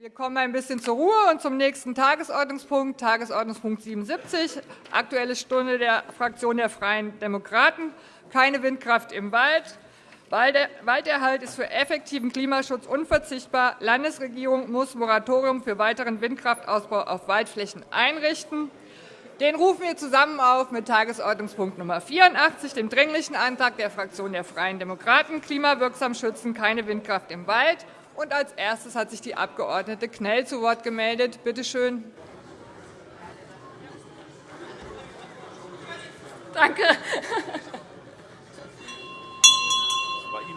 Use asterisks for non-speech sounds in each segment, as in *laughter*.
Wir kommen ein bisschen zur Ruhe und zum nächsten Tagesordnungspunkt, Tagesordnungspunkt 77, Aktuelle Stunde der Fraktion der Freien Demokraten. Keine Windkraft im Wald. Walderhalt ist für effektiven Klimaschutz unverzichtbar. Landesregierung muss Moratorium für weiteren Windkraftausbau auf Waldflächen einrichten. Den rufen wir zusammen auf mit Tagesordnungspunkt Nummer 84, dem Dringlichen Antrag der Fraktion der Freien Demokraten, klimawirksam schützen, keine Windkraft im Wald. Und als erstes hat sich die Abg. Knell zu Wort gemeldet. Bitte schön. Danke.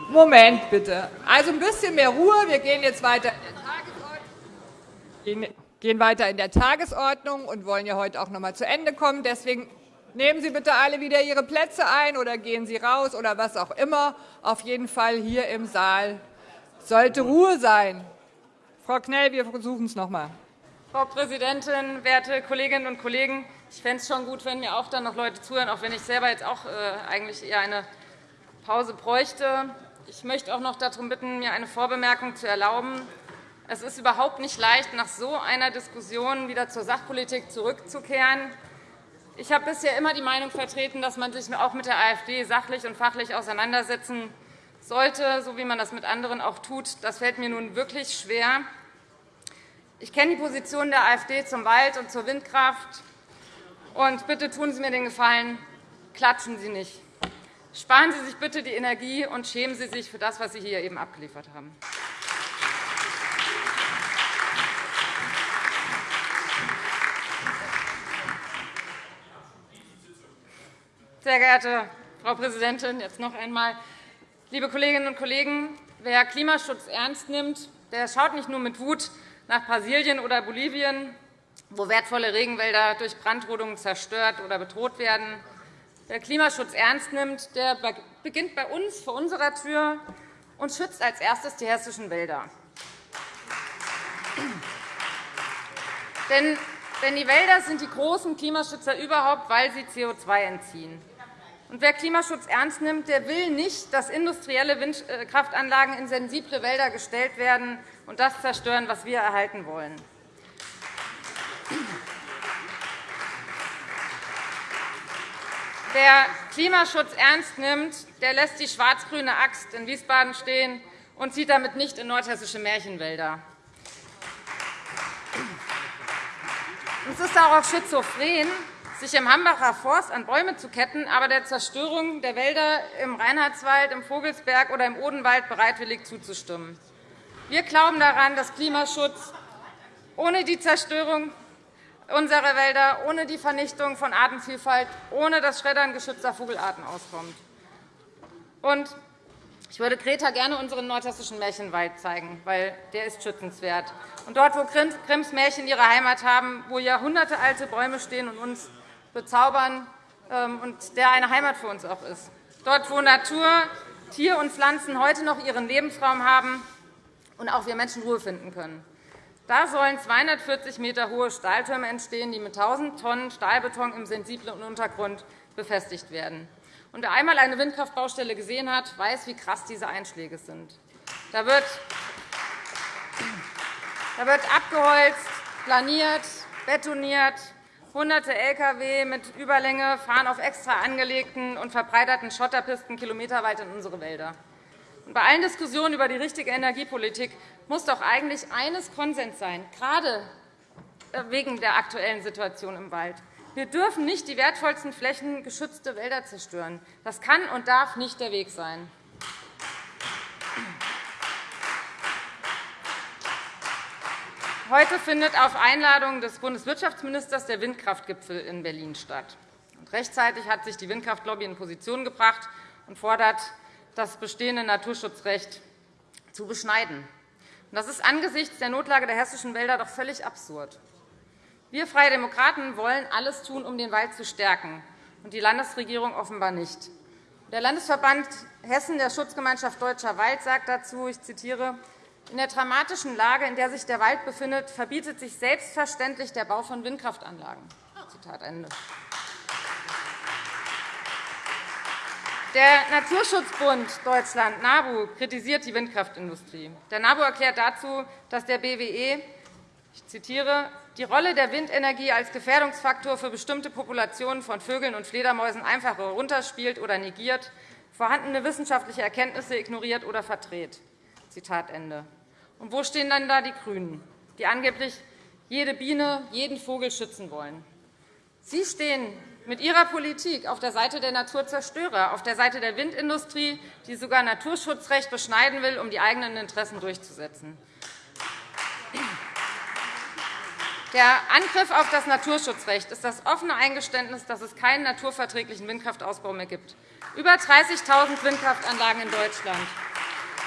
Moment bitte. Also ein bisschen mehr Ruhe. Wir gehen jetzt weiter gehen weiter in der Tagesordnung und wollen ja heute auch noch einmal zu Ende kommen. Deswegen nehmen Sie bitte alle wieder Ihre Plätze ein oder gehen Sie raus oder was auch immer. Auf jeden Fall hier im Saal sollte Ruhe sein. Frau Knell, wir versuchen es noch einmal. Frau Präsidentin, werte Kolleginnen und Kollegen! Ich fände es schon gut, wenn mir auch dann noch Leute zuhören, auch wenn ich selber jetzt auch äh, eigentlich eher eine Pause bräuchte. Ich möchte auch noch darum bitten, mir eine Vorbemerkung zu erlauben. Es ist überhaupt nicht leicht, nach so einer Diskussion wieder zur Sachpolitik zurückzukehren. Ich habe bisher immer die Meinung vertreten, dass man sich auch mit der AfD sachlich und fachlich auseinandersetzen sollte, so wie man das mit anderen auch tut. Das fällt mir nun wirklich schwer. Ich kenne die Position der AfD zum Wald und zur Windkraft. Und bitte tun Sie mir den Gefallen, klatschen Sie nicht. Sparen Sie sich bitte die Energie und schämen Sie sich für das, was Sie hier eben abgeliefert haben. Sehr geehrte Frau Präsidentin, jetzt noch einmal. Liebe Kolleginnen und Kollegen, wer Klimaschutz ernst nimmt, der schaut nicht nur mit Wut nach Brasilien oder Bolivien, wo wertvolle Regenwälder durch Brandrodungen zerstört oder bedroht werden. Wer Klimaschutz ernst nimmt, der beginnt bei uns vor unserer Tür und schützt als erstes die hessischen Wälder. Denn die Wälder sind die großen Klimaschützer überhaupt, weil sie CO2 entziehen. Wer Klimaschutz ernst nimmt, der will nicht, dass industrielle Windkraftanlagen in sensible Wälder gestellt werden und das zerstören, was wir erhalten wollen. Wer Klimaschutz ernst nimmt, der lässt die schwarz-grüne Axt in Wiesbaden stehen und zieht damit nicht in nordhessische Märchenwälder. Es ist auch schizophren, sich im Hambacher Forst an Bäume zu ketten, aber der Zerstörung der Wälder im Reinhardswald, im Vogelsberg oder im Odenwald bereitwillig zuzustimmen. Wir glauben daran, dass Klimaschutz ohne die Zerstörung unserer Wälder, ohne die Vernichtung von Artenvielfalt, ohne das Schreddern geschützter Vogelarten auskommt. Ich würde Greta gerne unseren nordhessischen Märchenwald zeigen, weil der ist schützenswert. Und dort, wo Grimms Märchen ihre Heimat haben, wo jahrhundertealte Bäume stehen und uns bezaubern ähm, und der eine Heimat für uns auch ist. Dort, wo Natur, Tier und Pflanzen heute noch ihren Lebensraum haben und auch wir Menschen Ruhe finden können. Da sollen 240 m hohe Stahltürme entstehen, die mit 1.000 Tonnen Stahlbeton im sensiblen Untergrund befestigt werden. Und wer einmal eine Windkraftbaustelle gesehen hat, weiß, wie krass diese Einschläge sind. Da wird, da wird abgeholzt, planiert, betoniert, Hunderte Lkw mit Überlänge fahren auf extra angelegten und verbreiterten Schotterpisten kilometerweit in unsere Wälder. Bei allen Diskussionen über die richtige Energiepolitik muss doch eigentlich eines Konsens sein, gerade äh, wegen der aktuellen Situation im Wald. Wir dürfen nicht die wertvollsten Flächen geschützte Wälder zerstören. Das kann und darf nicht der Weg sein. Heute findet auf Einladung des Bundeswirtschaftsministers der Windkraftgipfel in Berlin statt. Rechtzeitig hat sich die Windkraftlobby in Position gebracht und fordert, das bestehende Naturschutzrecht zu beschneiden. Das ist angesichts der Notlage der hessischen Wälder doch völlig absurd. Wir Freie Demokraten wollen alles tun, um den Wald zu stärken, und die Landesregierung offenbar nicht. Der Landesverband Hessen der Schutzgemeinschaft Deutscher Wald sagt dazu, ich zitiere, in der dramatischen Lage, in der sich der Wald befindet, verbietet sich selbstverständlich der Bau von Windkraftanlagen. Zitat Ende. Der Naturschutzbund Deutschland, NABU, kritisiert die Windkraftindustrie. Der NABU erklärt dazu, dass der BWE ich zitiere, die Rolle der Windenergie als Gefährdungsfaktor für bestimmte Populationen von Vögeln und Fledermäusen einfach herunterspielt oder negiert, vorhandene wissenschaftliche Erkenntnisse ignoriert oder verdreht. Zitat Ende. Und wo stehen dann da die GRÜNEN, die angeblich jede Biene, jeden Vogel schützen wollen? Sie stehen mit Ihrer Politik auf der Seite der Naturzerstörer, auf der Seite der Windindustrie, die sogar Naturschutzrecht beschneiden will, um die eigenen Interessen durchzusetzen. Der Angriff auf das Naturschutzrecht ist das offene Eingeständnis, dass es keinen naturverträglichen Windkraftausbau mehr gibt. Über 30.000 Windkraftanlagen in Deutschland,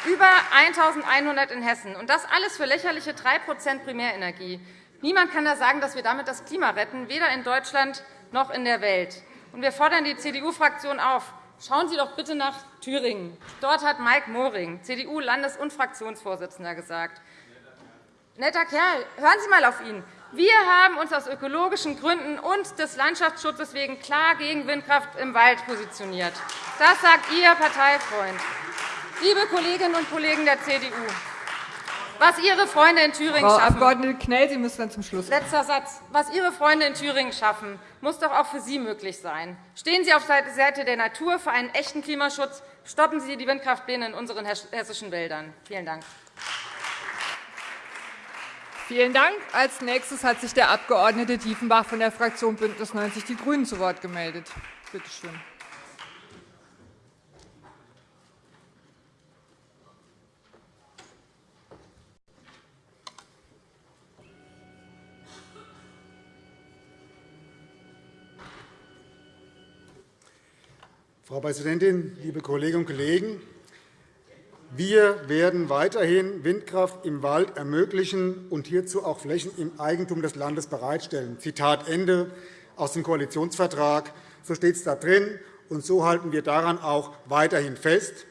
über 1.100 in Hessen, und das alles für lächerliche 3% Primärenergie. Niemand kann da sagen, dass wir damit das Klima retten, weder in Deutschland noch in der Welt. Wir fordern die CDU-Fraktion auf, Schauen Sie doch bitte nach Thüringen. Dort hat Mike Moring, CDU-Landes- und Fraktionsvorsitzender, gesagt, netter Kerl, hören Sie einmal auf ihn. Wir haben uns aus ökologischen Gründen und des Landschaftsschutzes wegen klar gegen Windkraft im Wald positioniert. Das sagt Ihr Parteifreund. Liebe Kolleginnen und Kollegen der CDU, was Ihre Freunde in Thüringen Frau schaffen, Abg. Knell, Sie müssen dann zum Schluss. Letzter Satz. Was Ihre Freunde in Thüringen schaffen, muss doch auch für Sie möglich sein. Stehen Sie auf der Seite der Natur für einen echten Klimaschutz. Stoppen Sie die Windkraftpläne in unseren hessischen Wäldern. Vielen Dank. Vielen Dank. Als nächstes hat sich der Abg. Diefenbach von der Fraktion BÜNDNIS 90 die GRÜNEN zu Wort gemeldet. Bitte schön. Frau Präsidentin, liebe Kolleginnen und Kollegen! Wir werden weiterhin Windkraft im Wald ermöglichen und hierzu auch Flächen im Eigentum des Landes bereitstellen. Zitat Ende aus dem Koalitionsvertrag. So steht es da drin, und so halten wir daran auch weiterhin fest.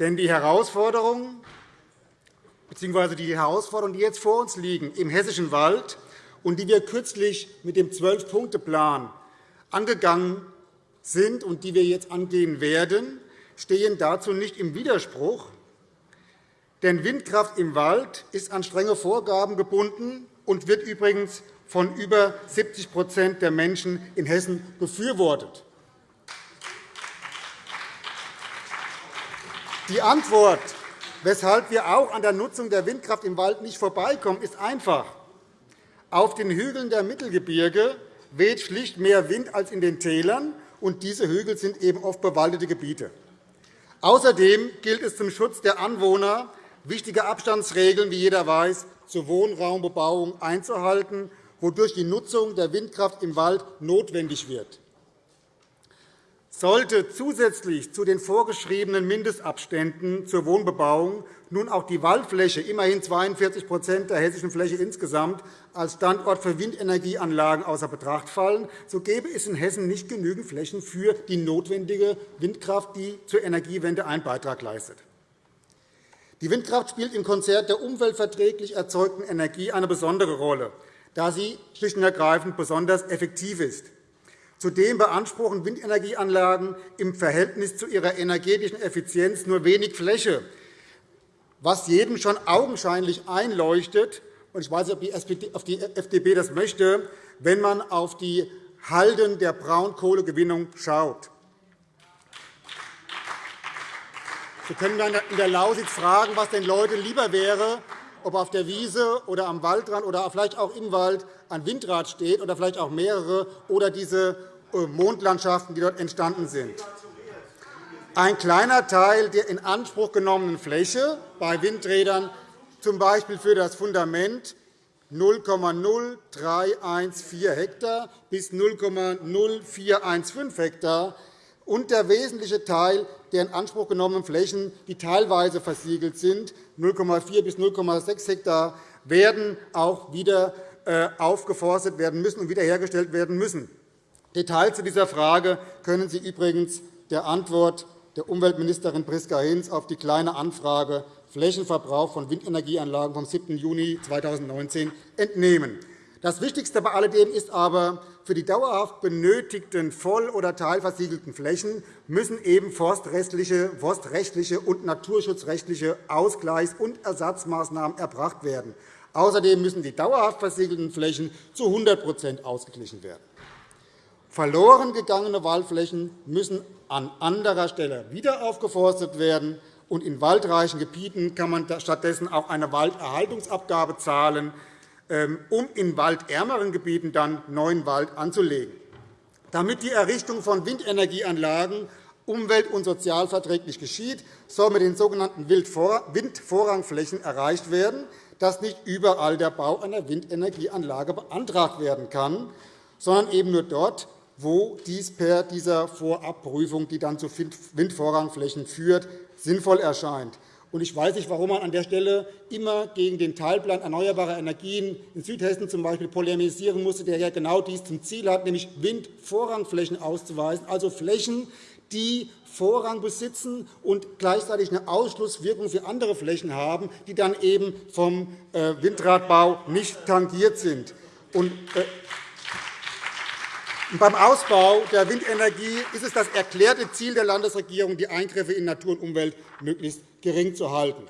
Denn die Herausforderungen bzw. die Herausforderungen, die jetzt vor uns liegen im hessischen Wald und die wir kürzlich mit dem Zwölf-Punkte-Plan angegangen sind und die wir jetzt angehen werden, stehen dazu nicht im Widerspruch. Denn Windkraft im Wald ist an strenge Vorgaben gebunden und wird übrigens von über 70% der Menschen in Hessen befürwortet. Die Antwort, weshalb wir auch an der Nutzung der Windkraft im Wald nicht vorbeikommen, ist einfach. Auf den Hügeln der Mittelgebirge weht schlicht mehr Wind als in den Tälern, und diese Hügel sind eben oft bewaldete Gebiete. Außerdem gilt es zum Schutz der Anwohner, wichtige Abstandsregeln, wie jeder weiß, zur Wohnraumbebauung einzuhalten, wodurch die Nutzung der Windkraft im Wald notwendig wird. Sollte zusätzlich zu den vorgeschriebenen Mindestabständen zur Wohnbebauung nun auch die Waldfläche, immerhin 42% der hessischen Fläche insgesamt, als Standort für Windenergieanlagen außer Betracht fallen, so gäbe es in Hessen nicht genügend Flächen für die notwendige Windkraft, die zur Energiewende einen Beitrag leistet. Die Windkraft spielt im Konzert der umweltverträglich erzeugten Energie eine besondere Rolle, da sie schlicht und ergreifend besonders effektiv ist. Zudem beanspruchen Windenergieanlagen im Verhältnis zu ihrer energetischen Effizienz nur wenig Fläche, was jedem schon augenscheinlich einleuchtet. Ich weiß nicht, ob die FDP das möchte, wenn man auf die Halden der Braunkohlegewinnung schaut. Sie können in der Lausitz fragen, was den Leuten lieber wäre, ob auf der Wiese oder am Waldrand oder vielleicht auch im Wald ein Windrad steht oder vielleicht auch mehrere oder diese Mondlandschaften, die dort entstanden sind. Ein kleiner Teil der in Anspruch genommenen Fläche bei Windrädern, z. B. für das Fundament, 0,0314 Hektar bis 0,0415 Hektar, und der wesentliche Teil der in Anspruch genommenen Flächen, die teilweise versiegelt sind, 0,4 bis 0,6 Hektar, werden auch wieder äh, aufgeforstet werden müssen und wiederhergestellt werden müssen. Details zu dieser Frage können Sie übrigens der Antwort der Umweltministerin Priska Hinz auf die Kleine Anfrage Flächenverbrauch von Windenergieanlagen vom 7. Juni 2019 entnehmen. Das Wichtigste bei alledem ist aber, für die dauerhaft benötigten voll- oder teilversiegelten Flächen müssen eben forstrechtliche, forstrechtliche und naturschutzrechtliche Ausgleichs- und Ersatzmaßnahmen erbracht werden. Außerdem müssen die dauerhaft versiegelten Flächen zu 100% ausgeglichen werden. Verloren gegangene Waldflächen müssen an anderer Stelle wieder aufgeforstet werden, und in waldreichen Gebieten kann man stattdessen auch eine Walderhaltungsabgabe zahlen, ähm, um in waldärmeren Gebieten dann neuen Wald anzulegen. Damit die Errichtung von Windenergieanlagen umwelt- und sozialverträglich geschieht, soll mit den sogenannten Windvorrangflächen erreicht werden, dass nicht überall der Bau einer Windenergieanlage beantragt werden kann, sondern eben nur dort, wo dies per dieser Vorabprüfung, die dann zu Windvorrangflächen führt, sinnvoll erscheint. Ich weiß nicht, warum man an der Stelle immer gegen den Teilplan erneuerbarer Energien in Südhessen z. B. polemisieren musste, der ja genau dies zum Ziel hat, nämlich Windvorrangflächen auszuweisen, also Flächen, die Vorrang besitzen und gleichzeitig eine Ausschlusswirkung für andere Flächen haben, die dann eben vom äh, Windradbau nicht tangiert sind. Und, äh, beim Ausbau der Windenergie ist es das erklärte Ziel der Landesregierung, die Eingriffe in Natur und Umwelt möglichst gering zu halten.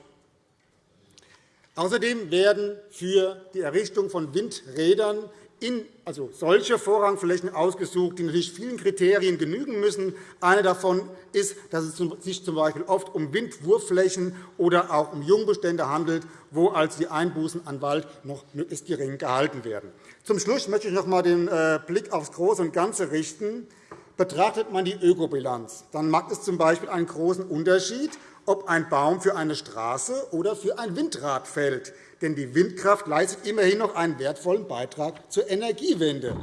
Außerdem werden für die Errichtung von Windrädern in, also solche Vorrangflächen ausgesucht, die natürlich vielen Kriterien genügen müssen. Eine davon ist, dass es sich z. B. oft um Windwurfflächen oder auch um Jungbestände handelt, wo also die Einbußen an Wald noch möglichst gering gehalten werden. Zum Schluss möchte ich noch einmal den äh, Blick aufs Große und Ganze richten. Betrachtet man die Ökobilanz, dann mag es z. B. einen großen Unterschied, ob ein Baum für eine Straße oder für ein Windrad fällt. Denn die Windkraft leistet immerhin noch einen wertvollen Beitrag zur Energiewende.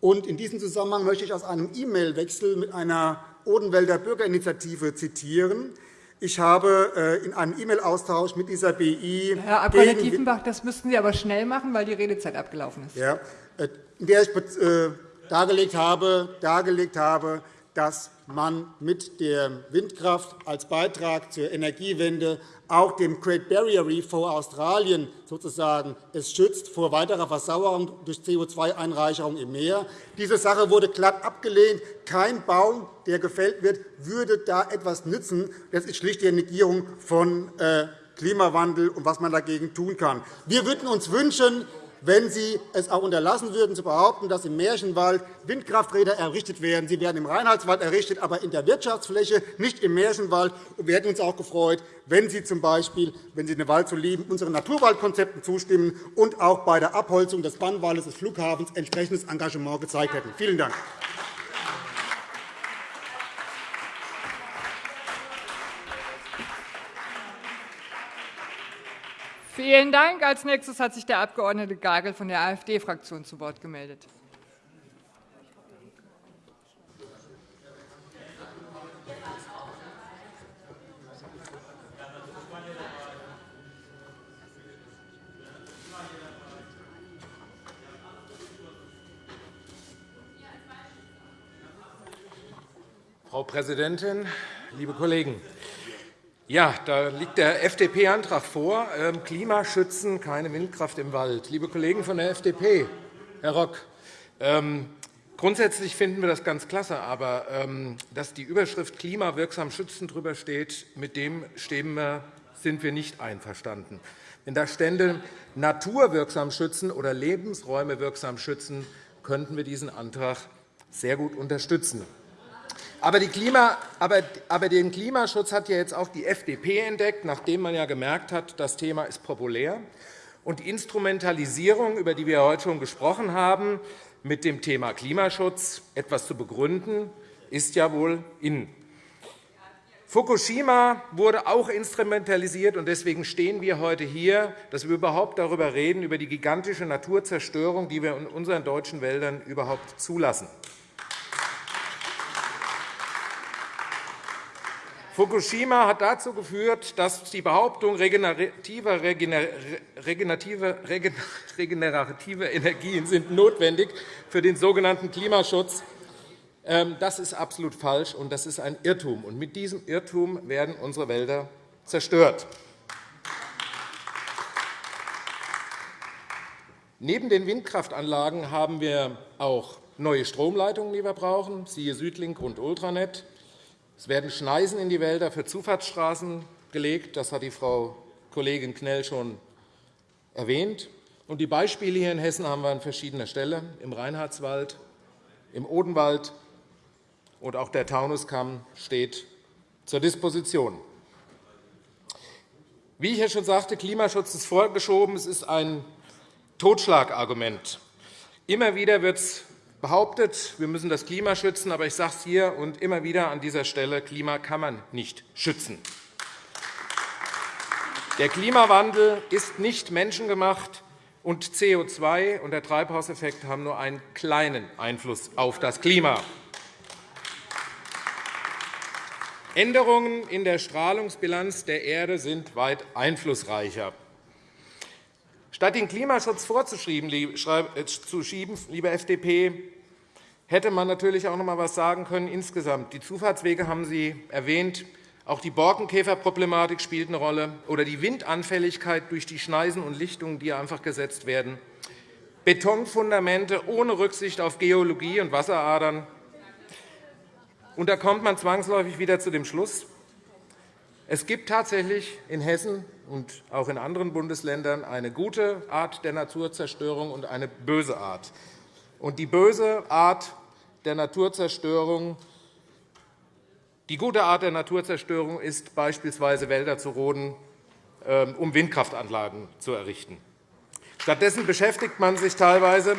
In diesem Zusammenhang möchte ich aus einem E-Mail-Wechsel mit einer Odenwälder Bürgerinitiative zitieren. Ich habe äh, in einem E-Mail-Austausch mit dieser BI. Herr Abg. Tiefenbach, das müssten Sie aber schnell machen, weil die Redezeit abgelaufen ist. Ja, äh, in der ich äh, dargelegt habe, dargelegt habe dass man mit der Windkraft als Beitrag zur Energiewende auch dem Great Barrier Reef vor Australien sozusagen es schützt vor weiterer Versauerung durch CO2-Einreicherung im Meer. Diese Sache wurde glatt abgelehnt. Kein Baum, der gefällt wird, würde da etwas nützen. Das ist schlicht die Negierung von äh, Klimawandel und was man dagegen tun kann. Wir würden uns wünschen, wenn Sie es auch unterlassen würden, zu behaupten, dass im Märchenwald Windkrafträder errichtet werden. Sie werden im Reinhardswald errichtet, aber in der Wirtschaftsfläche, nicht im Märchenwald. Wir hätten uns auch gefreut, wenn Sie z. B., wenn Sie den Wald so lieben, unseren Naturwaldkonzepten zustimmen und auch bei der Abholzung des Bannwaldes des Flughafens entsprechendes Engagement gezeigt hätten. Vielen Dank. Vielen Dank. Als nächstes hat sich der Abg. Gagel von der AfD-Fraktion zu Wort gemeldet. Frau Präsidentin, liebe Kollegen! Ja, da liegt der FDP-Antrag vor, ähm, Klimaschützen, keine Windkraft im Wald. Liebe Kollegen von der FDP, Herr Rock, ähm, grundsätzlich finden wir das ganz klasse, aber ähm, dass die Überschrift Klimawirksam schützen drüber steht, mit dem sind wir nicht einverstanden. Wenn da stände naturwirksam schützen oder Lebensräume wirksam schützen, könnten wir diesen Antrag sehr gut unterstützen. Aber, Klima, aber, aber, den Klimaschutz hat ja jetzt auch die FDP entdeckt, nachdem man ja gemerkt hat, das Thema ist populär. Und die Instrumentalisierung, über die wir heute schon gesprochen haben, mit dem Thema Klimaschutz etwas zu begründen, ist ja wohl in. Fukushima wurde auch instrumentalisiert, und deswegen stehen wir heute hier, dass wir überhaupt darüber reden, über die gigantische Naturzerstörung, die wir in unseren deutschen Wäldern überhaupt zulassen. Fukushima hat dazu geführt, dass die Behauptung regenerative, *laughs* regenerative Energien sind notwendig für den sogenannten Klimaschutz ähm, das ist absolut falsch, und das ist ein Irrtum. Und mit diesem Irrtum werden unsere Wälder zerstört. Neben den Windkraftanlagen haben wir auch neue Stromleitungen, die wir brauchen, siehe Südlink und Ultranet. Es werden Schneisen in die Wälder für Zufahrtsstraßen gelegt. Das hat die Frau Kollegin Knell schon erwähnt. Und die Beispiele hier in Hessen haben wir an verschiedener Stelle, im Reinhardswald, im Odenwald, und auch der Taunuskamm steht zur Disposition. Wie ich ja schon sagte, Klimaschutz ist vorgeschoben. Es ist ein Totschlagargument. Immer wieder wird es behauptet, wir müssen das Klima schützen. Aber ich sage es hier und immer wieder an dieser Stelle, Klima kann man nicht schützen. Der Klimawandel ist nicht menschengemacht, und CO2 und der Treibhauseffekt haben nur einen kleinen Einfluss auf das Klima. Änderungen in der Strahlungsbilanz der Erde sind weit einflussreicher. Statt den Klimaschutz vorzuschieben, liebe FDP, hätte man natürlich auch noch einmal etwas sagen können insgesamt. Die Zufahrtswege haben Sie erwähnt. Auch die Borkenkäferproblematik spielt eine Rolle, oder die Windanfälligkeit durch die Schneisen und Lichtungen, die einfach gesetzt werden, Betonfundamente ohne Rücksicht auf Geologie und Wasseradern, und da kommt man zwangsläufig wieder zu dem Schluss, es gibt tatsächlich in Hessen und auch in anderen Bundesländern eine gute Art der Naturzerstörung und eine böse Art. Die böse Art der Naturzerstörung die gute Art der Naturzerstörung ist, beispielsweise Wälder zu roden, ähm, um Windkraftanlagen zu errichten. Stattdessen beschäftigt man sich teilweise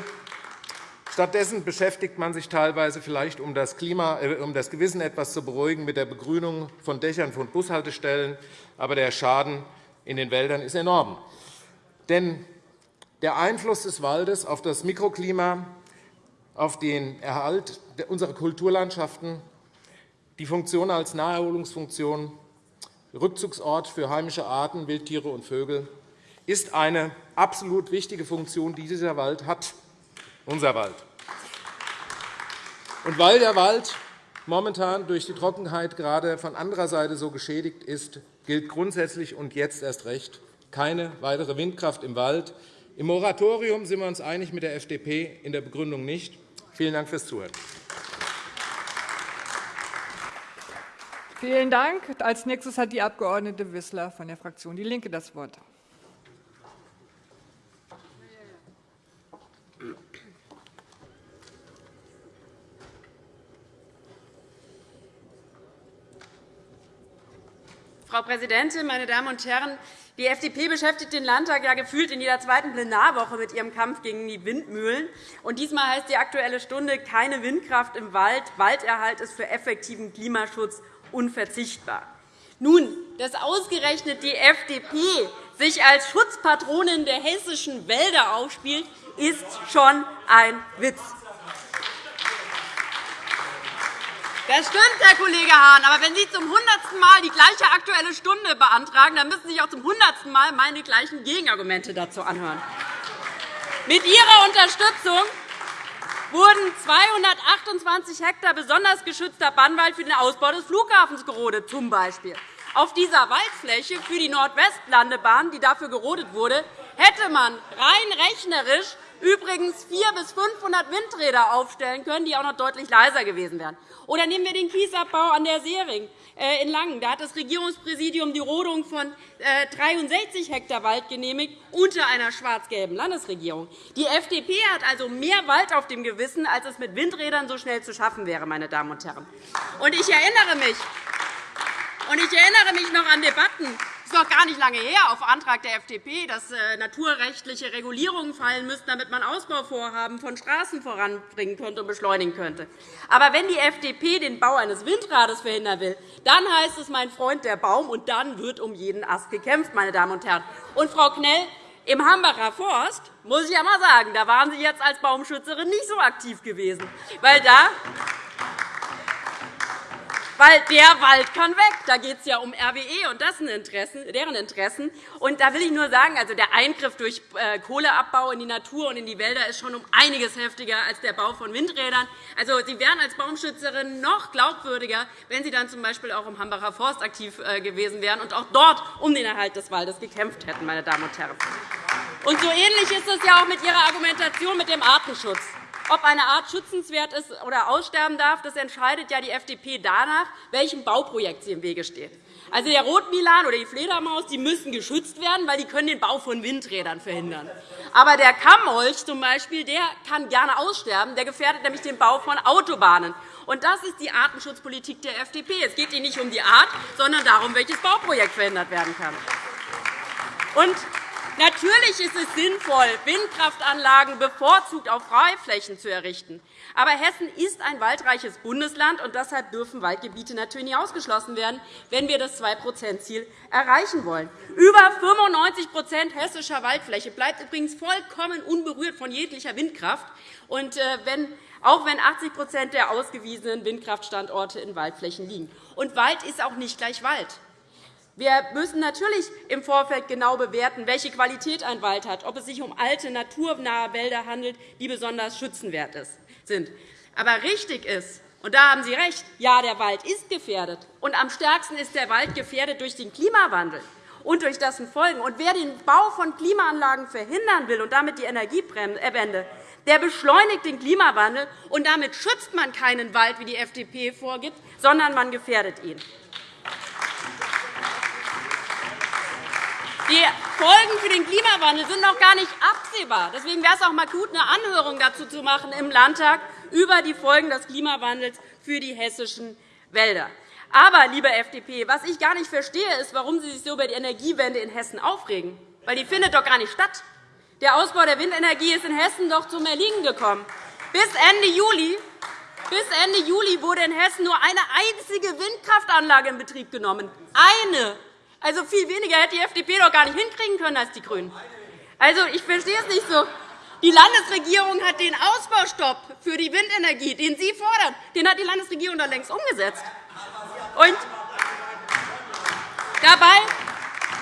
Stattdessen beschäftigt man sich teilweise vielleicht, um das, Klima, äh, um das Gewissen etwas zu beruhigen, mit der Begrünung von Dächern von Bushaltestellen. Aber der Schaden in den Wäldern ist enorm. Denn der Einfluss des Waldes auf das Mikroklima, auf den Erhalt unserer Kulturlandschaften, die Funktion als Naherholungsfunktion, Rückzugsort für heimische Arten, Wildtiere und Vögel, ist eine absolut wichtige Funktion, die dieser Wald hat unser Wald. Und weil der Wald momentan durch die Trockenheit gerade von anderer Seite so geschädigt ist, gilt grundsätzlich und jetzt erst recht keine weitere Windkraft im Wald. Im Moratorium sind wir uns einig mit der FDP, in der Begründung nicht. Vielen Dank fürs Zuhören. Vielen Dank. Als nächstes hat die Abg. Wissler von der Fraktion DIE LINKE das Wort. Frau Präsidentin, meine Damen und Herren! Die FDP beschäftigt den Landtag ja gefühlt in jeder zweiten Plenarwoche mit ihrem Kampf gegen die Windmühlen. Und diesmal heißt die Aktuelle Stunde keine Windkraft im Wald. Walderhalt ist für effektiven Klimaschutz unverzichtbar. Nun, dass ausgerechnet die FDP sich als Schutzpatronin der hessischen Wälder aufspielt, ist schon ein Witz. Das stimmt, Herr Kollege Hahn. Aber wenn Sie zum hundertsten Mal die gleiche Aktuelle Stunde beantragen, dann müssen Sie sich auch zum hundertsten Mal meine gleichen Gegenargumente dazu anhören. Mit Ihrer Unterstützung wurden 228 Hektar besonders geschützter Bannwald für den Ausbau des Flughafens gerodet. Zum Beispiel. Auf dieser Waldfläche für die Nordwestlandebahn, die dafür gerodet wurde, hätte man rein rechnerisch übrigens 400 bis 500 Windräder aufstellen können, die auch noch deutlich leiser gewesen wären. Oder nehmen wir den Kiesabbau an der Seering äh, in Langen. Da hat das Regierungspräsidium die Rodung von 63 äh, Hektar Wald genehmigt, unter einer schwarz-gelben Landesregierung. Die FDP hat also mehr Wald auf dem Gewissen, als es mit Windrädern so schnell zu schaffen wäre. Meine Damen und Herren. ich erinnere mich, und ich erinnere mich noch an Debatten ist noch gar nicht lange her, auf Antrag der FDP, dass äh, naturrechtliche Regulierungen fallen müssten, damit man Ausbauvorhaben von Straßen voranbringen könnte und beschleunigen könnte. Aber wenn die FDP den Bau eines Windrades verhindern will, dann heißt es, mein Freund, der Baum, und dann wird um jeden Ast gekämpft. Meine Damen und Herren. Und, Frau Knell, im Hambacher Forst muss ich einmal sagen, da waren Sie jetzt als Baumschützerin nicht so aktiv gewesen, weil da weil der Wald kann weg. Da geht es ja um RWE und das Interessen, deren Interessen. Und da will ich nur sagen, also der Eingriff durch äh, Kohleabbau in die Natur und in die Wälder ist schon um einiges heftiger als der Bau von Windrädern. Also, Sie wären als Baumschützerin noch glaubwürdiger, wenn Sie dann z.B. auch im Hambacher Forst aktiv äh, gewesen wären und auch dort um den Erhalt des Waldes gekämpft hätten. Meine Damen und Herren. Und so ähnlich ist es ja auch mit Ihrer Argumentation mit dem Artenschutz. Ob eine Art schützenswert ist oder aussterben darf, das entscheidet ja die FDP danach, welchem Bauprojekt sie im Wege steht. Also der Rotmilan oder die Fledermaus die müssen geschützt werden, weil die können den Bau von Windrädern verhindern. Aber der Kammmolch zum Beispiel, der kann gerne aussterben. Der gefährdet nämlich den Bau von Autobahnen. Und das ist die Artenschutzpolitik der FDP. Es geht Ihnen nicht um die Art, sondern darum, welches Bauprojekt verhindert werden kann. Und Natürlich ist es sinnvoll, Windkraftanlagen bevorzugt auf Freiflächen zu errichten. Aber Hessen ist ein waldreiches Bundesland, und deshalb dürfen Waldgebiete natürlich nicht ausgeschlossen werden, wenn wir das 2-%-Ziel erreichen wollen. Über 95% hessischer Waldfläche bleibt übrigens vollkommen unberührt von jeglicher Windkraft. Und äh, auch wenn 80% der ausgewiesenen Windkraftstandorte in Waldflächen liegen. Und Wald ist auch nicht gleich Wald. Wir müssen natürlich im Vorfeld genau bewerten, welche Qualität ein Wald hat, ob es sich um alte, naturnahe Wälder handelt, die besonders schützenwert sind. Aber richtig ist, und da haben Sie recht, ja, der Wald ist gefährdet. Und am stärksten ist der Wald gefährdet durch den Klimawandel und durch dessen Folgen. Und wer den Bau von Klimaanlagen verhindern will und damit die Energiewende, der beschleunigt den Klimawandel, und damit schützt man keinen Wald, wie die FDP vorgibt, sondern man gefährdet ihn. Die Folgen für den Klimawandel sind noch gar nicht absehbar. Deswegen wäre es auch mal gut, eine Anhörung dazu zu machen im Landtag über die Folgen des Klimawandels für die hessischen Wälder. Aber, liebe FDP, was ich gar nicht verstehe, ist, warum Sie sich so über die Energiewende in Hessen aufregen. Weil die findet doch gar nicht statt. Der Ausbau der Windenergie ist in Hessen doch zum Erliegen gekommen. Bis Ende Juli bis Ende Juli wurde in Hessen nur eine einzige Windkraftanlage in Betrieb genommen. Eine. Also viel weniger hätte die FDP doch gar nicht hinkriegen können als die GRÜNEN. Also, ich verstehe es nicht so. Die Landesregierung hat den Ausbaustopp für die Windenergie, den Sie fordern, den hat die Landesregierung da längst umgesetzt. Und dabei,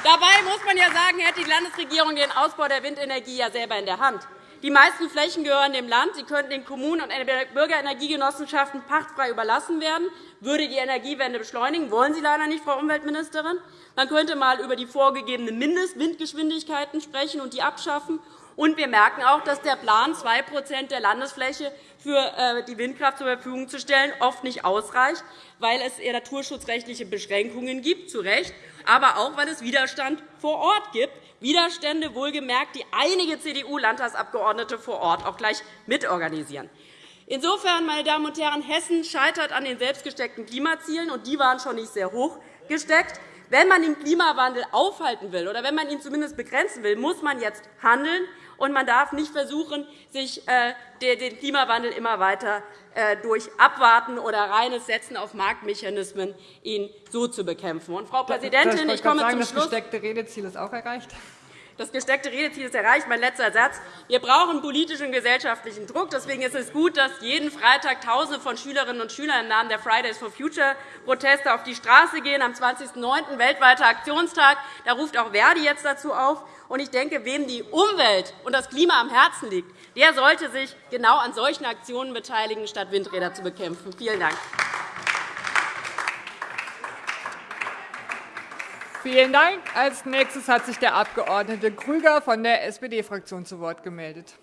dabei muss man ja sagen, hätte die Landesregierung den Ausbau der Windenergie ja selber in der Hand. Die meisten Flächen gehören dem Land. Sie könnten den Kommunen und Bürgerenergiegenossenschaften pachtfrei überlassen werden, würde die Energiewende beschleunigen. Wollen Sie leider nicht, Frau Umweltministerin. Man könnte einmal über die vorgegebenen Mindestwindgeschwindigkeiten sprechen und die abschaffen. Und wir merken auch, dass der Plan, 2% der Landesfläche für äh, die Windkraft zur Verfügung zu stellen, oft nicht ausreicht, weil es naturschutzrechtliche Beschränkungen gibt, zu Recht, aber auch, weil es Widerstand vor Ort gibt, Widerstände, wohlgemerkt, die einige CDU-Landtagsabgeordnete vor Ort auch gleich mitorganisieren. Insofern, meine Damen und Herren, Hessen scheitert an den selbstgesteckten Klimazielen, und die waren schon nicht sehr hoch gesteckt. Wenn man den Klimawandel aufhalten will oder wenn man ihn zumindest begrenzen will, muss man jetzt handeln und man darf nicht versuchen, sich äh, den Klimawandel immer weiter äh, durch Abwarten oder reines Setzen auf Marktmechanismen ihn so zu bekämpfen. Und, Frau Präsidentin, ich komme sagen, zum Schluss. Das gesteckte Redeziel ist auch erreicht. Das gesteckte Redeziel ist erreicht. Mein letzter Satz. Wir brauchen politischen und gesellschaftlichen Druck. Deswegen ist es gut, dass jeden Freitag Tausende von Schülerinnen und Schülern im Namen der Fridays for Future Proteste auf die Straße gehen. Am 20.09. weltweiter Aktionstag. Da ruft auch Verdi jetzt dazu auf. Ich denke, wem die Umwelt und das Klima am Herzen liegt, der sollte sich genau an solchen Aktionen beteiligen, statt Windräder zu bekämpfen. Vielen Dank. Vielen Dank. Als nächstes hat sich der Abg. Krüger von der SPD-Fraktion zu Wort gemeldet.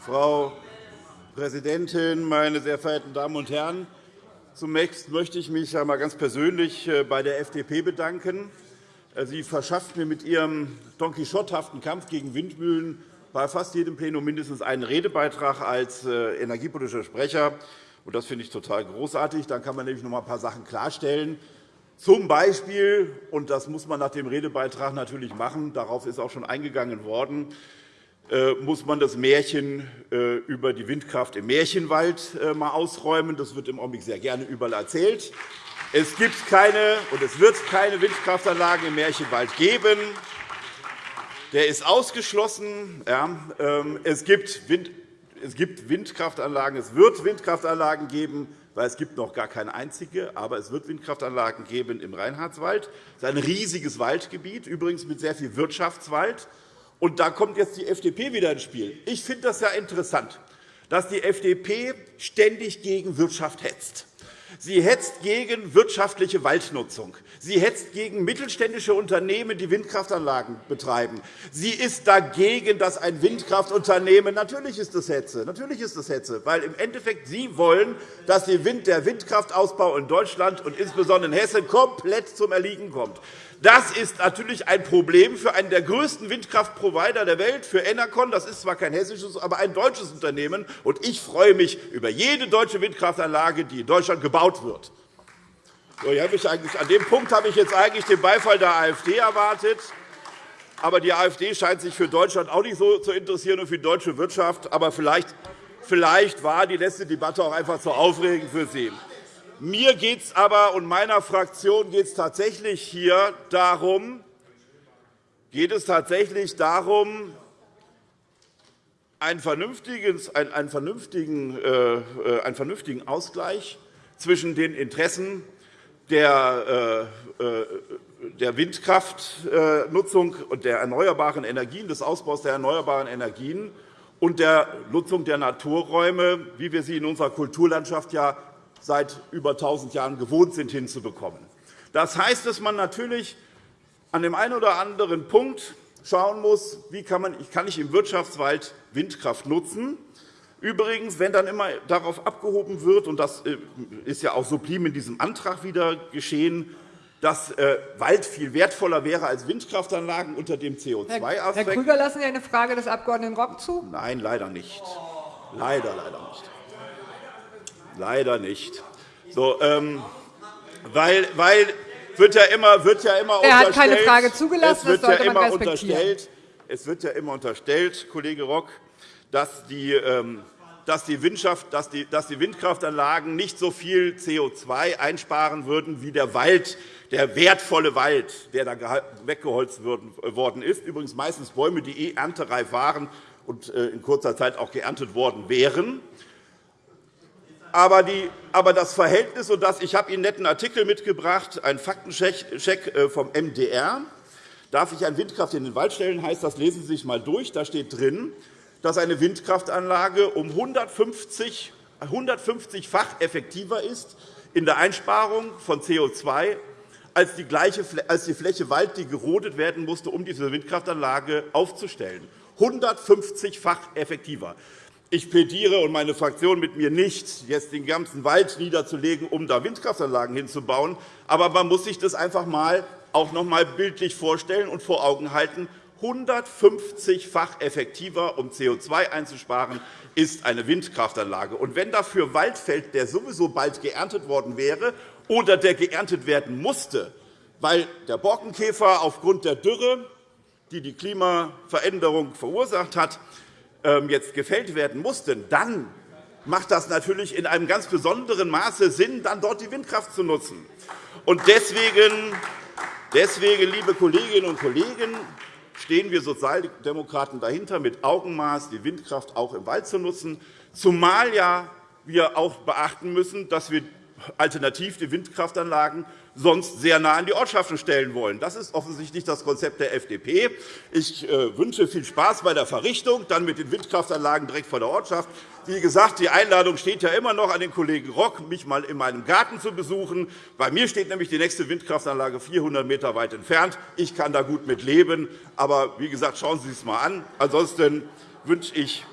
Frau Präsidentin, meine sehr verehrten Damen und Herren! Zunächst möchte ich mich einmal ganz persönlich äh, bei der FDP bedanken. Äh, sie verschafft mir mit ihrem Don Quixote-haften Kampf gegen Windmühlen bei fast jedem Plenum mindestens einen Redebeitrag als äh, energiepolitischer Sprecher. Das finde ich total großartig. Dann kann man nämlich noch ein paar Sachen klarstellen. Zum Beispiel, und das muss man nach dem Redebeitrag natürlich machen, darauf ist auch schon eingegangen worden, äh, muss man das Märchen über die Windkraft im Märchenwald einmal ausräumen. Das wird im Augenblick sehr gerne überall erzählt. Es gibt keine und es wird keine Windkraftanlagen im Märchenwald geben. Der ist ausgeschlossen. Ähm, es gibt Windkraftanlagen, es wird Windkraftanlagen geben, weil es gibt noch gar keine einzige, aber es wird Windkraftanlagen geben im Reinhardswald. Das ist ein riesiges Waldgebiet, übrigens mit sehr viel Wirtschaftswald. Und da kommt jetzt die FDP wieder ins Spiel. Ich finde das ja interessant dass die FDP ständig gegen Wirtschaft hetzt. Sie hetzt gegen wirtschaftliche Waldnutzung. Sie hetzt gegen mittelständische Unternehmen, die Windkraftanlagen betreiben. Sie ist dagegen, dass ein Windkraftunternehmen – natürlich ist das Hetze, natürlich ist das Hetze, weil im Endeffekt Sie wollen, dass der Windkraftausbau in Deutschland und insbesondere in Hessen komplett zum Erliegen kommt. Das ist natürlich ein Problem für einen der größten Windkraftprovider der Welt, für Enercon. Das ist zwar kein hessisches, aber ein deutsches Unternehmen. Und ich freue mich über jede deutsche Windkraftanlage, die in Deutschland gebaut wird. an dem Punkt habe ich jetzt eigentlich den Beifall der AfD erwartet. Aber die AfD scheint sich für Deutschland auch nicht so zu interessieren und für die deutsche Wirtschaft. Aber vielleicht, vielleicht war die letzte Debatte auch einfach zu aufregend für Sie. Mir geht es aber und meiner Fraktion geht es tatsächlich hier darum, geht es tatsächlich darum, einen vernünftigen, äh, äh, Ausgleich zwischen den Interessen der, äh, der Windkraftnutzung und der erneuerbaren Energien, des Ausbaus der erneuerbaren Energien und der Nutzung der Naturräume, wie wir sie in unserer Kulturlandschaft ja seit über 1.000 Jahren gewohnt sind, hinzubekommen. Das heißt, dass man natürlich an dem einen oder anderen Punkt schauen muss, wie kann, man, kann ich im Wirtschaftswald Windkraft nutzen. Übrigens, wenn dann immer darauf abgehoben wird, und das äh, ist ja auch sublim in diesem Antrag wieder geschehen, dass äh, Wald viel wertvoller wäre als Windkraftanlagen unter dem CO2-Aspekt. Herr Krüger, lassen Sie eine Frage des Abg. Rock zu? Nein, leider nicht. Leider, leider nicht. Leider nicht. So, ähm, weil, weil wird ja immer, wird ja immer er hat keine Frage zugelassen. Es wird, ja immer unterstellt, es wird ja immer unterstellt, Kollege Rock, dass die, ähm, dass die, dass die, dass die Windkraftanlagen nicht so viel CO2 einsparen würden wie der Wald, der wertvolle Wald, der da weggeholzt worden ist. Übrigens meistens Bäume, die eh erntereif waren und äh, in kurzer Zeit auch geerntet worden wären. Aber, die, aber das Verhältnis, und das, ich habe Ihnen einen netten Artikel mitgebracht, einen Faktencheck äh, vom MDR. Darf ich eine Windkraft in den Wald stellen, heißt das, lesen Sie sich einmal durch. Da steht drin, dass eine Windkraftanlage um 150, 150-fach effektiver ist in der Einsparung von CO2 als die, gleiche, als die Fläche Wald, die gerodet werden musste, um diese Windkraftanlage aufzustellen. 150-fach effektiver. Ich plädiere und meine Fraktion mit mir nicht, jetzt den ganzen Wald niederzulegen, um da Windkraftanlagen hinzubauen. Aber man muss sich das einfach mal auch noch einmal bildlich vorstellen und vor Augen halten. 150-fach effektiver, um CO2 einzusparen, ist eine Windkraftanlage. Und wenn dafür Wald fällt, der sowieso bald geerntet worden wäre oder der geerntet werden musste, weil der Borkenkäfer aufgrund der Dürre, die die Klimaveränderung verursacht hat, jetzt gefällt werden mussten, dann macht das natürlich in einem ganz besonderen Maße Sinn, dann dort die Windkraft zu nutzen. Und deswegen, deswegen, liebe Kolleginnen und Kollegen, stehen wir Sozialdemokraten dahinter, mit Augenmaß die Windkraft auch im Wald zu nutzen, zumal ja wir auch beachten müssen, dass wir alternativ die Windkraftanlagen sonst sehr nah an die Ortschaften stellen wollen. Das ist offensichtlich das Konzept der FDP. Ich äh, wünsche viel Spaß bei der Verrichtung, dann mit den Windkraftanlagen direkt vor der Ortschaft. Wie gesagt, die Einladung steht ja immer noch an den Kollegen Rock, mich einmal in meinem Garten zu besuchen. Bei mir steht nämlich die nächste Windkraftanlage 400 m weit entfernt. Ich kann da gut mit leben. Aber wie gesagt, schauen Sie es einmal an. Ansonsten wünsche ich,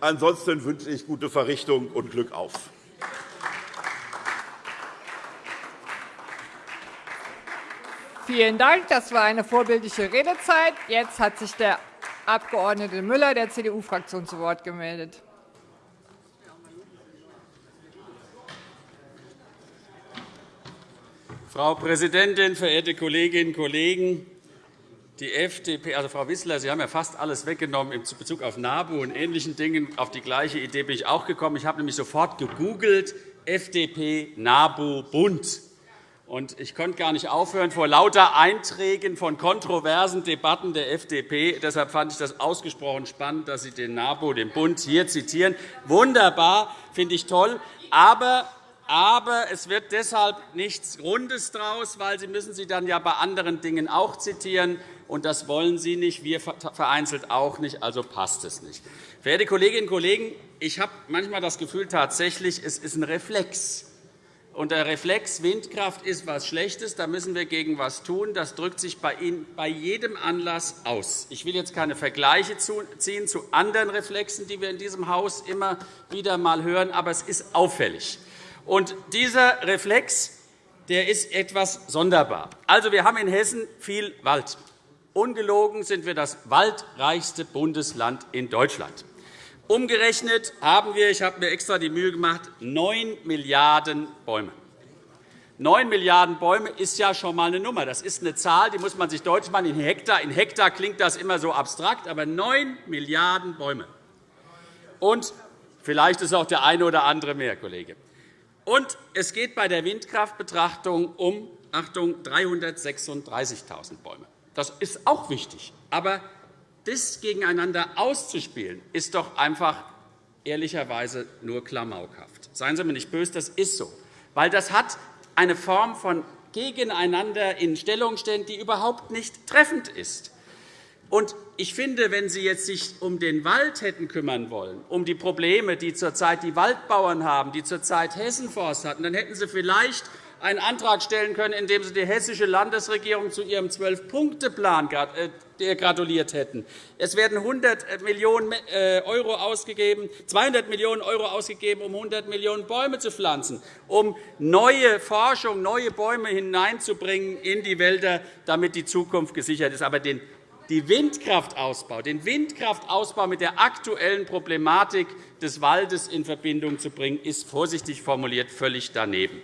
ansonsten wünsche ich gute Verrichtung und Glück auf. Vielen Dank. Das war eine vorbildliche Redezeit. Jetzt hat sich der Abg. Müller der CDU-Fraktion zu Wort gemeldet. Frau Präsidentin, verehrte Kolleginnen und Kollegen! Die FDP, also Frau Wissler, Sie haben ja fast alles weggenommen in Bezug auf NABU und ähnlichen Dingen. Auf die gleiche Idee bin ich auch gekommen. Ich habe nämlich sofort gegoogelt, FDP, NABU, Bund. Und ich konnte gar nicht aufhören vor lauter Einträgen von kontroversen Debatten der FDP. Deshalb fand ich das ausgesprochen spannend, dass Sie den NABU, den Bund, hier zitieren. Wunderbar, finde ich toll. Aber aber es wird deshalb nichts Rundes daraus, weil Sie müssen sie dann ja bei anderen Dingen auch zitieren, und das wollen Sie nicht, wir vereinzelt auch nicht, also passt es nicht. Verehrte Kolleginnen und Kollegen, ich habe manchmal das Gefühl, tatsächlich, es ist ein Reflex. Und der Reflex Windkraft ist etwas Schlechtes. Da müssen wir gegen etwas tun. Das drückt sich bei jedem Anlass aus. Ich will jetzt keine Vergleiche ziehen zu anderen Reflexen, die wir in diesem Haus immer wieder einmal hören, aber es ist auffällig. Und dieser Reflex der ist etwas sonderbar. Also, wir haben in Hessen viel Wald. Ungelogen sind wir das waldreichste Bundesland in Deutschland. Umgerechnet haben wir, ich habe mir extra die Mühe gemacht, 9 Milliarden Bäume. 9 Milliarden Bäume ist ja schon einmal eine Nummer. Das ist eine Zahl, die muss man sich deutlich machen. In Hektar, in Hektar klingt das immer so abstrakt, aber 9 Milliarden Bäume. Und vielleicht ist auch der eine oder andere mehr, Kollege. Und es geht bei der Windkraftbetrachtung um Achtung, 336.000 Bäume. Das ist auch wichtig. Aber das gegeneinander auszuspielen, ist doch einfach ehrlicherweise nur klamaukhaft. Seien Sie mir nicht böse, das ist so. Weil das hat eine Form von Gegeneinander in Stellung stellen, die überhaupt nicht treffend ist. Und ich finde, wenn Sie jetzt sich um den Wald hätten kümmern wollen, um die Probleme, die zurzeit die Waldbauern haben, die zurzeit Hessenforst hatten, dann hätten Sie vielleicht einen Antrag stellen können, in dem Sie die hessische Landesregierung zu ihrem Zwölf-Punkte-Plan äh, gratuliert hätten. Es werden 100 Millionen € ausgegeben, 200 Millionen € ausgegeben, um 100 Millionen Bäume zu pflanzen, um neue Forschung, neue Bäume hineinzubringen in die Wälder, damit die Zukunft gesichert ist. Aber den den Windkraftausbau, den Windkraftausbau mit der aktuellen Problematik des Waldes in Verbindung zu bringen, ist vorsichtig formuliert völlig daneben.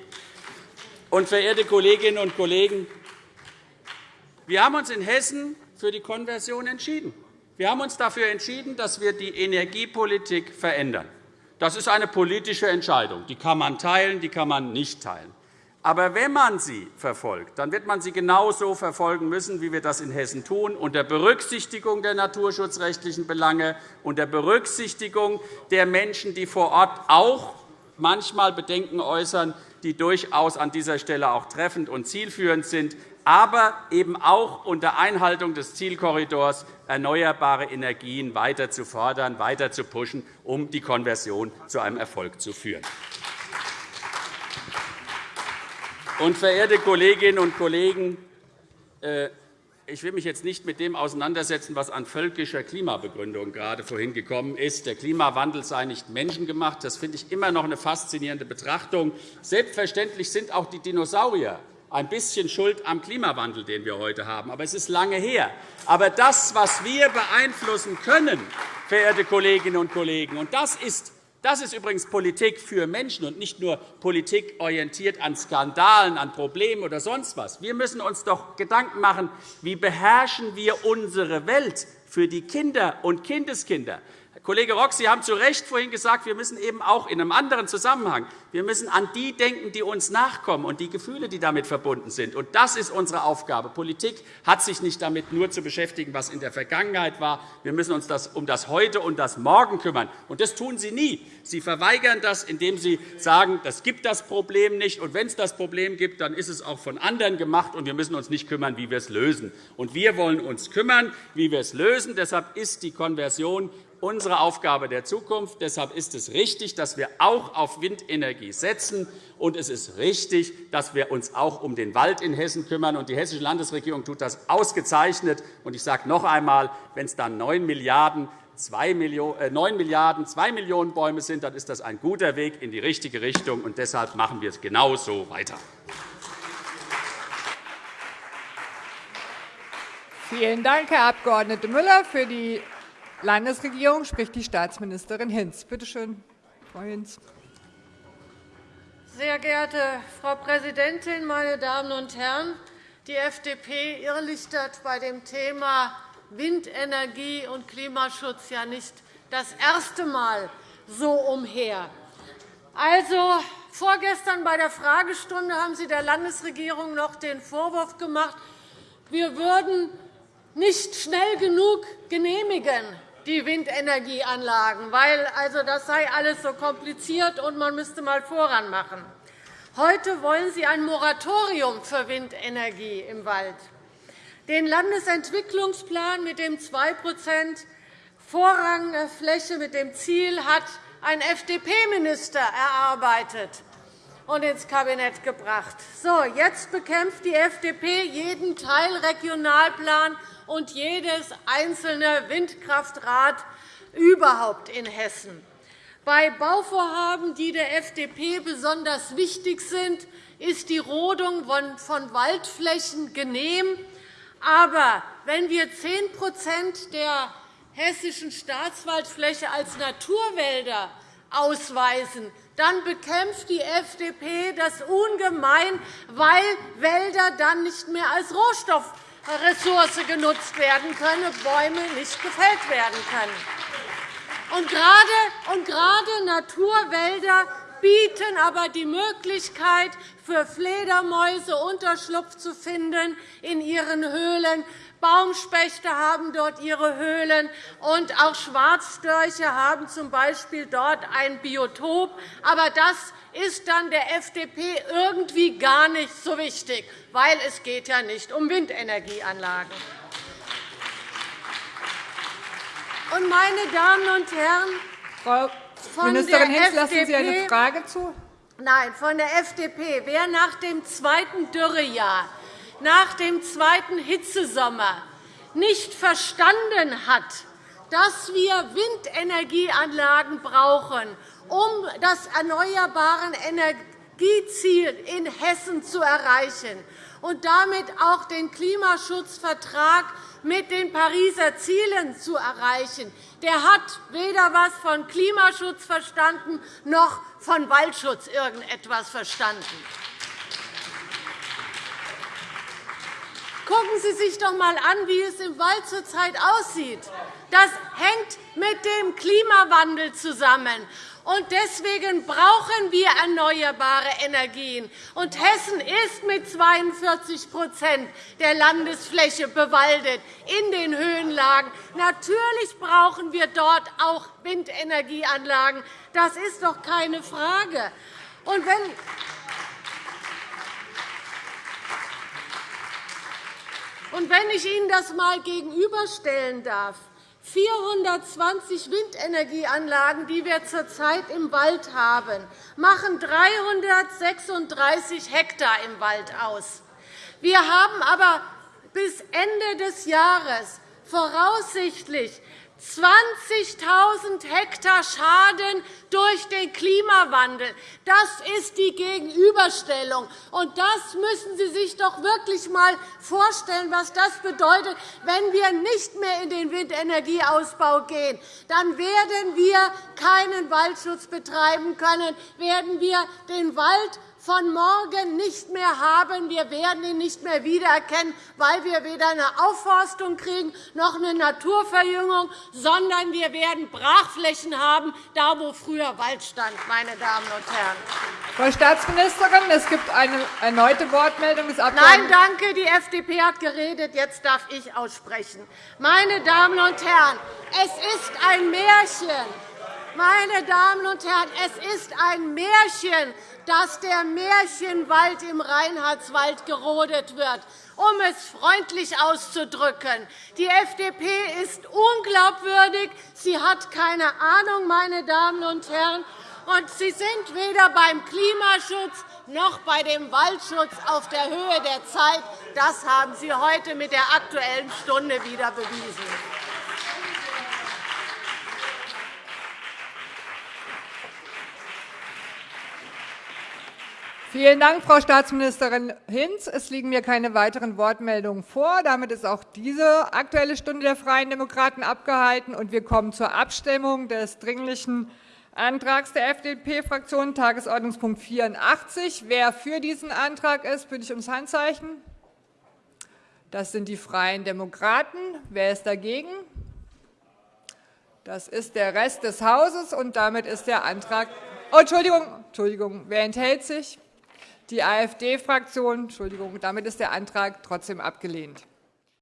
Und, verehrte Kolleginnen und Kollegen, wir haben uns in Hessen für die Konversion entschieden. Wir haben uns dafür entschieden, dass wir die Energiepolitik verändern. Das ist eine politische Entscheidung. Die kann man teilen, die kann man nicht teilen. Aber wenn man sie verfolgt, dann wird man sie genauso verfolgen müssen, wie wir das in Hessen tun, unter Berücksichtigung der naturschutzrechtlichen Belange, unter Berücksichtigung der Menschen, die vor Ort auch manchmal Bedenken äußern, die durchaus an dieser Stelle auch treffend und zielführend sind, aber eben auch unter Einhaltung des Zielkorridors erneuerbare Energien weiter zu fordern, weiter zu pushen, um die Konversion zu einem Erfolg zu führen. Und, verehrte Kolleginnen und Kollegen, äh, ich will mich jetzt nicht mit dem auseinandersetzen, was an völkischer Klimabegründung gerade vorhin gekommen ist. Der Klimawandel sei nicht menschengemacht. Das finde ich immer noch eine faszinierende Betrachtung. Selbstverständlich sind auch die Dinosaurier ein bisschen schuld am Klimawandel, den wir heute haben. Aber es ist lange her. Aber das, was wir beeinflussen können, verehrte Kolleginnen und Kollegen, und das ist das ist übrigens Politik für Menschen und nicht nur Politik orientiert an Skandalen, an Problemen oder sonst was. Wir müssen uns doch Gedanken machen, wie beherrschen wir unsere Welt für die Kinder und Kindeskinder. Kollege Rock, Sie haben zu Recht vorhin gesagt, wir müssen eben auch in einem anderen Zusammenhang wir müssen an die denken, die uns nachkommen und die Gefühle, die damit verbunden sind. Und das ist unsere Aufgabe. Politik hat sich nicht damit nur zu beschäftigen, was in der Vergangenheit war. Wir müssen uns um das Heute und das Morgen kümmern. Und das tun Sie nie. Sie verweigern das, indem Sie sagen, es gibt das Problem nicht. Und wenn es das Problem gibt, dann ist es auch von anderen gemacht, und wir müssen uns nicht kümmern, wie wir es lösen. Und wir wollen uns kümmern, wie wir es lösen. Deshalb ist die Konversion unsere Aufgabe der Zukunft. Deshalb ist es richtig, dass wir auch auf Windenergie setzen. Und es ist richtig, dass wir uns auch um den Wald in Hessen kümmern. Und die Hessische Landesregierung tut das ausgezeichnet. Und ich sage noch einmal, wenn es dann 9 Milliarden 2 Milliarden 2 Millionen Bäume sind, dann ist das ein guter Weg in die richtige Richtung. Und deshalb machen wir es genauso weiter. Vielen Dank, Herr Abg. Müller. Für die Landesregierung spricht die Staatsministerin Hinz. Bitte schön, Frau Hinz. Sehr geehrte Frau Präsidentin, meine Damen und Herren! Die FDP irrlichtert bei dem Thema Windenergie und Klimaschutz ja nicht das erste Mal so umher. Also, vorgestern bei der Fragestunde haben Sie der Landesregierung noch den Vorwurf gemacht, wir würden nicht schnell genug genehmigen die Windenergieanlagen, weil also das sei alles so kompliziert und man müsste mal voran machen. Heute wollen Sie ein Moratorium für Windenergie im Wald. Den Landesentwicklungsplan mit dem 2 vorrangige Fläche mit dem Ziel hat ein FDP-Minister erarbeitet und ins Kabinett gebracht. So, jetzt bekämpft die FDP jeden Teilregionalplan und jedes einzelne Windkraftrad überhaupt in Hessen. Bei Bauvorhaben, die der FDP besonders wichtig sind, ist die Rodung von Waldflächen genehm. Aber wenn wir 10% der hessischen Staatswaldfläche als Naturwälder ausweisen, dann bekämpft die FDP das ungemein, weil Wälder dann nicht mehr als Rohstoffressource genutzt werden können, Bäume nicht gefällt werden können. Und gerade, und gerade Naturwälder bieten aber die Möglichkeit, für Fledermäuse Unterschlupf zu finden in ihren Höhlen, Baumspechte haben dort ihre Höhlen, und auch Schwarzstörche haben z. B. dort ein Biotop. Aber das ist dann der FDP irgendwie gar nicht so wichtig, weil es geht ja nicht um Windenergieanlagen. Und, meine Damen und Herren, Frau Ministerin Hinz, lassen Sie eine Frage zu? Nein, von der FDP. Wer nach dem zweiten Dürrejahr nach dem zweiten Hitzesommer nicht verstanden hat, dass wir Windenergieanlagen brauchen, um das erneuerbare Energieziel in Hessen zu erreichen und damit auch den Klimaschutzvertrag mit den Pariser Zielen zu erreichen, der hat weder etwas von Klimaschutz verstanden noch von Waldschutz irgendetwas verstanden. Gucken Sie sich doch einmal an, wie es im Wald zurzeit aussieht. Das hängt mit dem Klimawandel zusammen. Und deswegen brauchen wir erneuerbare Energien. Und Hessen ist mit 42% der Landesfläche bewaldet in den Höhenlagen. Natürlich brauchen wir dort auch Windenergieanlagen. Das ist doch keine Frage. Und wenn Und wenn ich Ihnen das einmal gegenüberstellen darf, 420 Windenergieanlagen, die wir zurzeit im Wald haben, machen 336 Hektar im Wald aus. Wir haben aber bis Ende des Jahres voraussichtlich 20.000 Hektar Schaden durch den Klimawandel. Das ist die Gegenüberstellung. Und das müssen Sie sich doch wirklich einmal vorstellen, was das bedeutet, wenn wir nicht mehr in den Windenergieausbau gehen. Dann werden wir keinen Waldschutz betreiben können, werden wir den Wald von morgen nicht mehr haben. Wir werden ihn nicht mehr wiedererkennen, weil wir weder eine Aufforstung kriegen noch eine Naturverjüngung, sondern wir werden Brachflächen haben, da wo früher Wald stand. Meine Damen und Herren. Frau Staatsministerin, es gibt eine erneute Wortmeldung des Abgeordneten. Nein, danke. Die FDP hat geredet. Jetzt darf ich aussprechen. Meine Damen und Herren, es ist ein Märchen. Meine Damen und Herren, es ist ein Märchen, dass der Märchenwald im Reinhardswald gerodet wird, um es freundlich auszudrücken. Die FDP ist unglaubwürdig. Sie hat keine Ahnung, meine Damen und Herren. Und Sie sind weder beim Klimaschutz noch bei dem Waldschutz auf der Höhe der Zeit. Das haben Sie heute mit der Aktuellen Stunde wieder bewiesen. Vielen Dank, Frau Staatsministerin Hinz. Es liegen mir keine weiteren Wortmeldungen vor. Damit ist auch diese Aktuelle Stunde der Freien Demokraten abgehalten. und Wir kommen zur Abstimmung des Dringlichen Antrags der FDP-Fraktion, Tagesordnungspunkt 84. Wer für diesen Antrag ist, bitte ich ums Handzeichen. Das sind die Freien Demokraten. Wer ist dagegen? Das ist der Rest des Hauses, und damit ist der Antrag oh, Entschuldigung, Entschuldigung, wer enthält sich? Die AfD-Fraktion, Entschuldigung, damit ist der Antrag trotzdem abgelehnt.